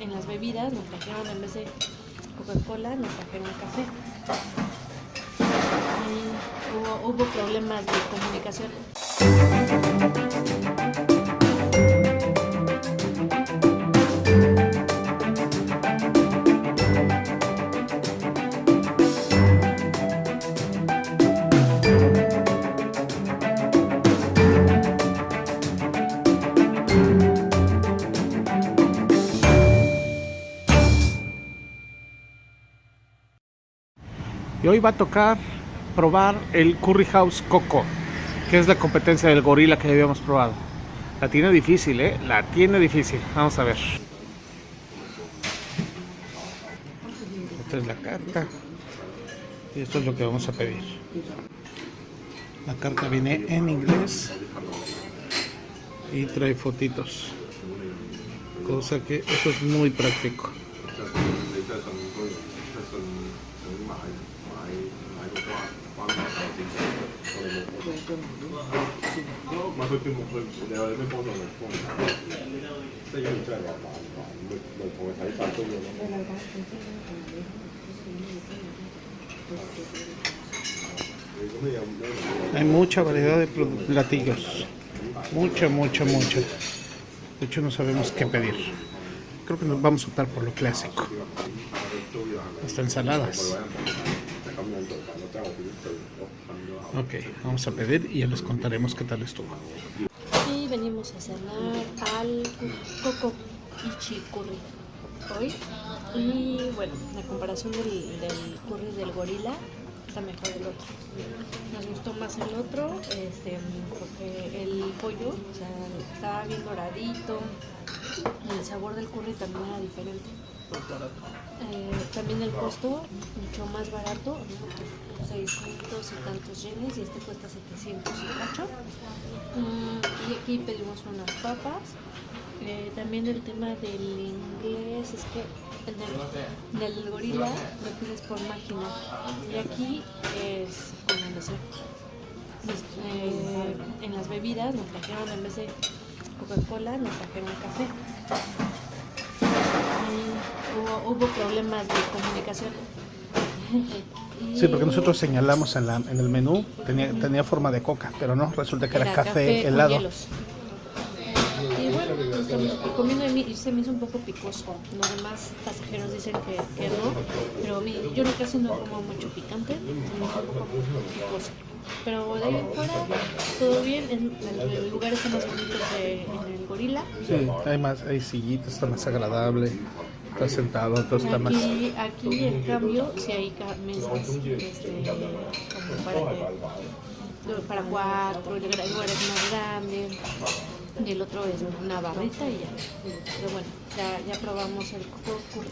en las bebidas nos trajeron en vez de Coca-Cola, nos trajeron café. Y hubo, hubo problemas de comunicación. Y hoy va a tocar probar el Curry House Coco, que es la competencia del gorila que habíamos probado. La tiene difícil, ¿eh? La tiene difícil. Vamos a ver. Esta es la carta. Y esto es lo que vamos a pedir. La carta viene en inglés y trae fotitos. Cosa que eso es muy práctico. 你真系信居，即系信想买买买个关关牌手先，我哋冇唔系佢叫我佢，你有咩帮助我帮你睇？即系如果你真系话买唔买，咪咪同佢睇晒租嘅咯。你咁你有咩？ Hay mucha variedad de pl- platillos. Mucha, mucha, mucha. De hecho, no sabemos qué pedir. creo que nos vamos a optar por lo clásico. Hasta ensaladas. Ok, vamos a pedir y ya les contaremos qué tal estuvo. Y venimos a cenar al coco y curry hoy. Y bueno, la comparación del, del curry del gorila está mejor el otro. Nos gustó más el otro, este, porque el pollo o sea, estaba bien doradito. El sabor del curry también era diferente. Eh, también el costo mucho más barato, 600 y tantos yenes y este cuesta 700 y. Mm, y aquí pedimos unas papas. Eh, también el tema del inglés es que el, del gorila lo pides por máquina y aquí es con eh, en las bebidas nos trajeron en vez de Coca-Cola nos trajeron café. Hubo, hubo problemas de comunicación. Sí, porque nosotros señalamos en, la- en el menú, tenía, tenía forma de coca, pero no, resulta que era, café, con helado. Comiendo de mí y se me hizo un poco picoso. Los demás pasajeros dicen que, que no, pero a mí, yo no casi no como mucho picante, se me hizo un poco picoso. Pero de ahí en fuera, todo bien. En, el, el lugar está más bonito que en el gorila. Sí, hay más, hay sillitas, está más agradable, está sentado, entonces está más... Aquí, aquí en cambio, si hay mesas este, como para, que- para cuatro, el lugar es más grande, y el otro es una barrita y ya. Pero bueno, ya, ya probamos el coco.